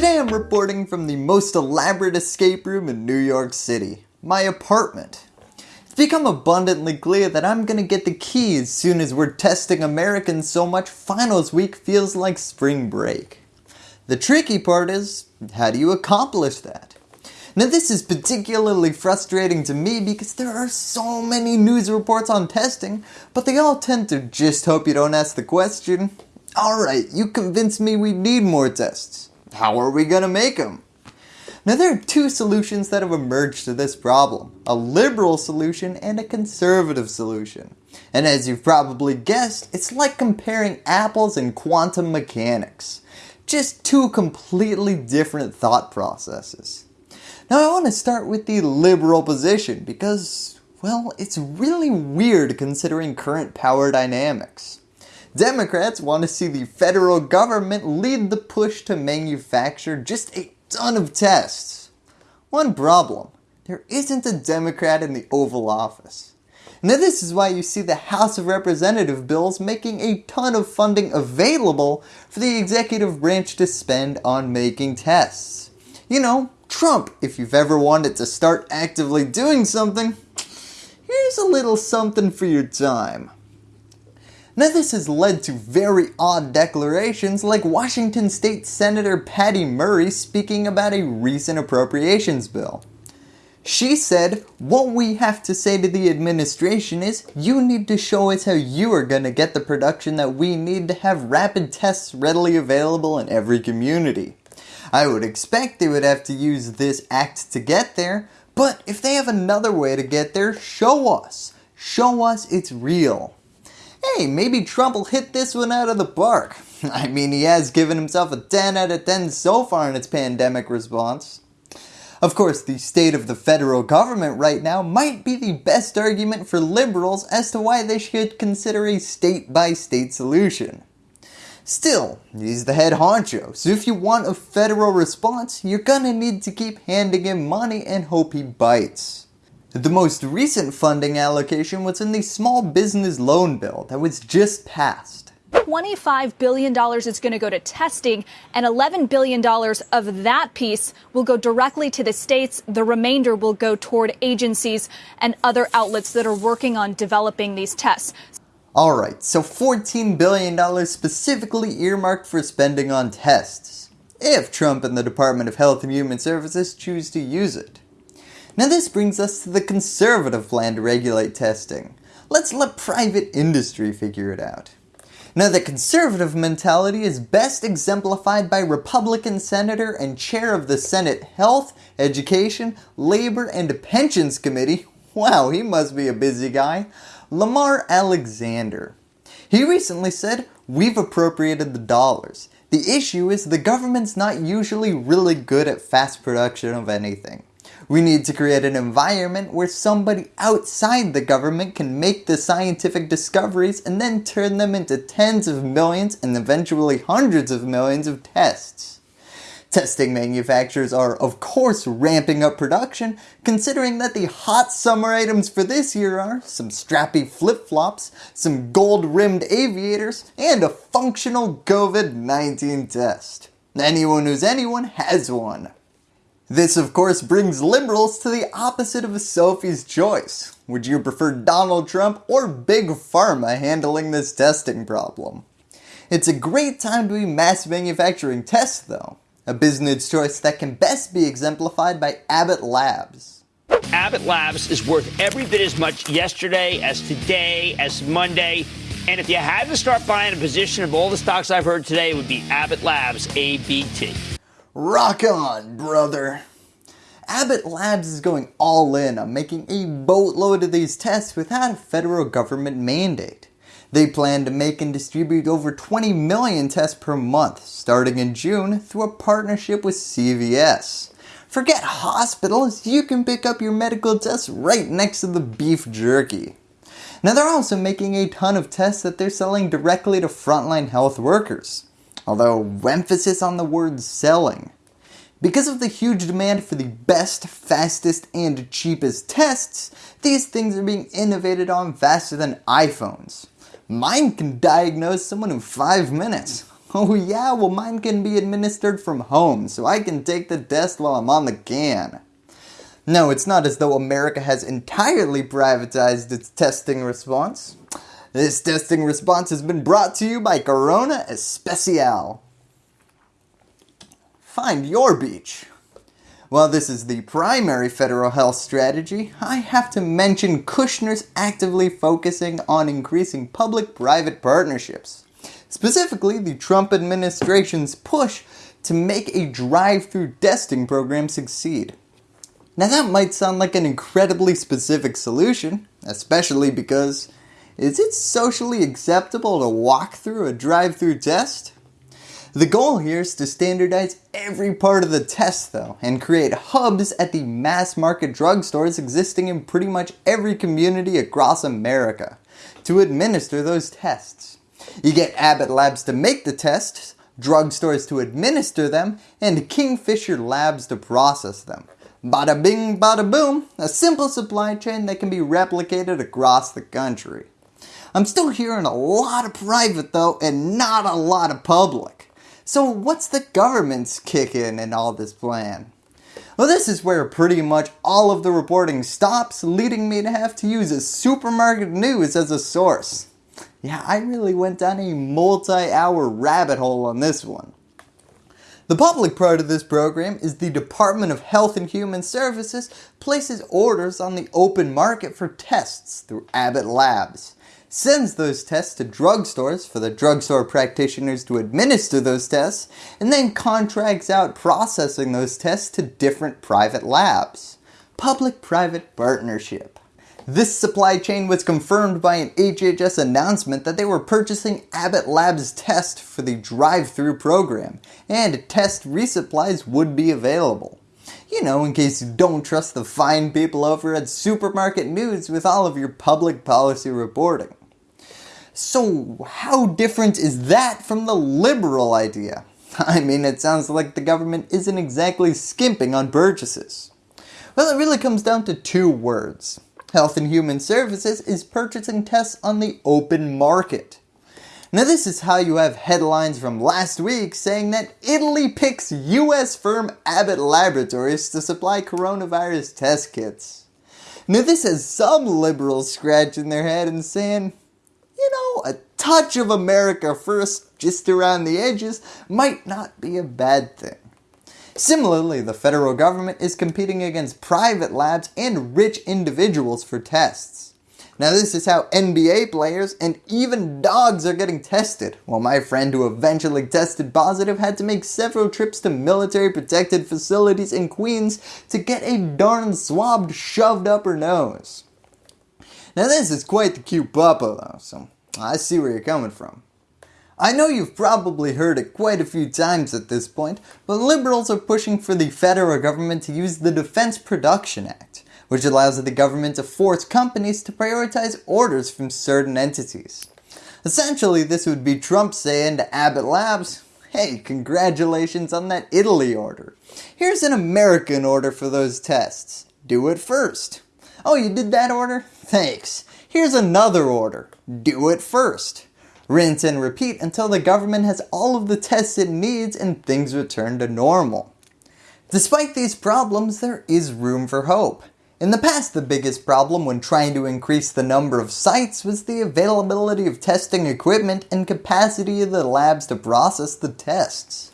Today I'm reporting from the most elaborate escape room in New York City, my apartment. It's become abundantly clear that I'm gonna get the key as soon as we're testing Americans so much finals week feels like spring break. The tricky part is, how do you accomplish that? Now this is particularly frustrating to me because there are so many news reports on testing, but they all tend to just hope you don't ask the question, alright you convinced me we need more tests, how are we gonna make them? Now there are two solutions that have emerged to this problem, a liberal solution and a conservative solution. And as you've probably guessed, it's like comparing apples and quantum mechanics. Just two completely different thought processes. Now I want to start with the liberal position because, well, it's really weird considering current power dynamics. Democrats want to see the federal government lead the push to manufacture just a ton of tests. One problem, there isn't a Democrat in the Oval Office. Now this is why you see the House of Representative bills making a ton of funding available for the executive branch to spend on making tests. You know, Trump, if you've ever wanted to start actively doing something, here's a little something for your time. Now this has led to very odd declarations like Washington State Senator Patty Murray speaking about a recent appropriations bill. She said, what we have to say to the administration is you need to show us how you are going to get the production that we need to have rapid tests readily available in every community. I would expect they would have to use this act to get there, but if they have another way to get there, show us. Show us it's real. Hey, maybe Trump will hit this one out of the park. I mean, he has given himself a 10 out of 10 so far in its pandemic response. Of course, the state of the federal government right now might be the best argument for liberals as to why they should consider a state by state solution. Still, he's the head honcho, so if you want a federal response, you're gonna need to keep handing him money and hope he bites. The most recent funding allocation was in the small business loan bill that was just passed. $25 billion is going to go to testing and $11 billion of that piece will go directly to the states. The remainder will go toward agencies and other outlets that are working on developing these tests. Alright, so $14 billion specifically earmarked for spending on tests, if Trump and the Department of Health and Human Services choose to use it. Now this brings us to the conservative plan to regulate testing. Let's let private industry figure it out. Now the conservative mentality is best exemplified by Republican Senator and Chair of the Senate Health, Education, Labor and Pensions Committee, wow he must be a busy guy, Lamar Alexander. He recently said, we've appropriated the dollars. The issue is the government's not usually really good at fast production of anything. We need to create an environment where somebody outside the government can make the scientific discoveries and then turn them into tens of millions and eventually hundreds of millions of tests. Testing manufacturers are of course ramping up production considering that the hot summer items for this year are some strappy flip-flops, some gold rimmed aviators, and a functional COVID-19 test. Anyone who's anyone has one. This of course brings liberals to the opposite of Sophie's choice. Would you prefer Donald Trump or Big Pharma handling this testing problem? It's a great time to be mass manufacturing tests though a business choice that can best be exemplified by Abbott Labs. Abbott Labs is worth every bit as much yesterday as today as Monday. And if you had to start buying a position of all the stocks I've heard today, it would be Abbott Labs, ABT. Rock on, brother. Abbott Labs is going all in on making a boatload of these tests without a federal government mandate. They plan to make and distribute over 20 million tests per month starting in June through a partnership with CVS. Forget hospitals, you can pick up your medical tests right next to the beef jerky. Now they're also making a ton of tests that they're selling directly to frontline health workers. Although emphasis on the word selling. Because of the huge demand for the best, fastest, and cheapest tests, these things are being innovated on faster than iPhones. Mine can diagnose someone in 5 minutes. Oh yeah, well mine can be administered from home, so I can take the test while I'm on the can. No, it's not as though America has entirely privatized its testing response. This testing response has been brought to you by Corona Especial. Find your beach. While this is the primary federal health strategy, I have to mention Kushner's actively focusing on increasing public-private partnerships. Specifically, the Trump administration's push to make a drive-through testing program succeed. Now that might sound like an incredibly specific solution, especially because is it socially acceptable to walk through a drive-through test? The goal here is to standardize every part of the test though and create hubs at the mass market drugstores existing in pretty much every community across America to administer those tests. You get Abbott Labs to make the tests, drugstores to administer them, and Kingfisher Labs to process them. Bada bing bada boom, a simple supply chain that can be replicated across the country. I'm still hearing a lot of private though and not a lot of public. So what's the government's kick in in all this plan? Well this is where pretty much all of the reporting stops leading me to have to use a supermarket news as a source. Yeah, I really went down a multi-hour rabbit hole on this one. The public part of this program is the Department of Health and Human Services places orders on the open market for tests through Abbott Labs sends those tests to drugstores for the drugstore practitioners to administer those tests, and then contracts out processing those tests to different private labs. Public-private partnership. This supply chain was confirmed by an HHS announcement that they were purchasing Abbott Labs test for the drive-through program, and test resupplies would be available. You know, in case you don't trust the fine people over at Supermarket News with all of your public policy reporting. So how different is that from the liberal idea? I mean it sounds like the government isn't exactly skimping on purchases. Well it really comes down to two words. Health and Human Services is purchasing tests on the open market. Now this is how you have headlines from last week saying that Italy picks US firm Abbott Laboratories to supply coronavirus test kits. Now this has some liberals scratching their head and saying, you know, a touch of America first just around the edges might not be a bad thing. Similarly, the federal government is competing against private labs and rich individuals for tests. Now this is how NBA players and even dogs are getting tested, while my friend who eventually tested positive had to make several trips to military protected facilities in Queens to get a darn swab shoved up her nose. Now this is quite the cute puppa though, so I see where you're coming from. I know you've probably heard it quite a few times at this point, but liberals are pushing for the federal government to use the Defense Production Act, which allows the government to force companies to prioritize orders from certain entities. Essentially, this would be Trump saying to Abbott Labs, hey, congratulations on that Italy order. Here's an American order for those tests. Do it first. Oh, you did that order? Thanks. Here's another order. Do it first. Rinse and repeat until the government has all of the tests it needs and things return to normal. Despite these problems, there is room for hope. In the past, the biggest problem when trying to increase the number of sites was the availability of testing equipment and capacity of the labs to process the tests.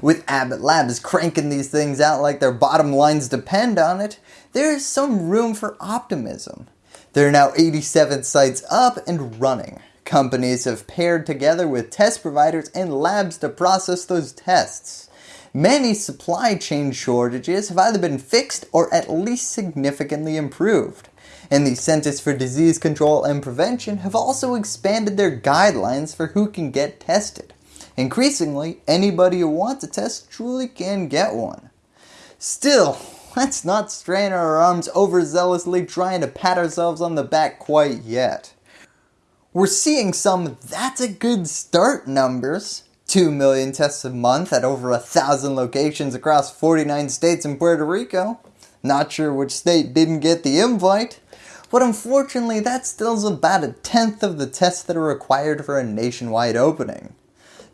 With Abbott Labs cranking these things out like their bottom lines depend on it, there is some room for optimism. There are now 87 sites up and running. Companies have paired together with test providers and labs to process those tests. Many supply chain shortages have either been fixed or at least significantly improved. And the Centers for Disease Control and Prevention have also expanded their guidelines for who can get tested. Increasingly, anybody who wants a test truly can get one. Still, let's not strain our arms overzealously trying to pat ourselves on the back quite yet. We're seeing some that's a good start numbers. 2 million tests a month at over a thousand locations across 49 states and Puerto Rico. Not sure which state didn't get the invite. But unfortunately that still about a tenth of the tests that are required for a nationwide opening.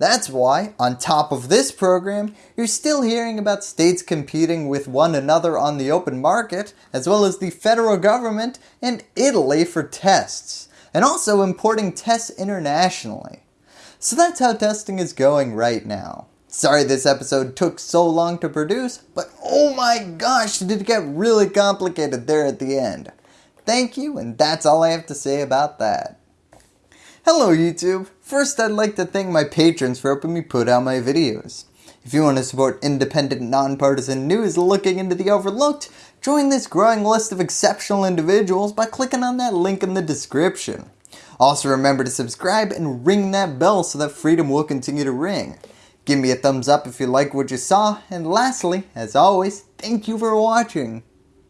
That's why, on top of this program, you're still hearing about states competing with one another on the open market, as well as the federal government and Italy for tests, and also importing tests internationally. So that's how testing is going right now. Sorry this episode took so long to produce, but oh my gosh it did it get really complicated there at the end. Thank you and that's all I have to say about that. Hello YouTube! First I'd like to thank my patrons for helping me put out my videos. If you want to support independent, nonpartisan news looking into the overlooked, join this growing list of exceptional individuals by clicking on that link in the description. Also remember to subscribe and ring that bell so that freedom will continue to ring. Give me a thumbs up if you like what you saw, and lastly, as always, thank you for watching.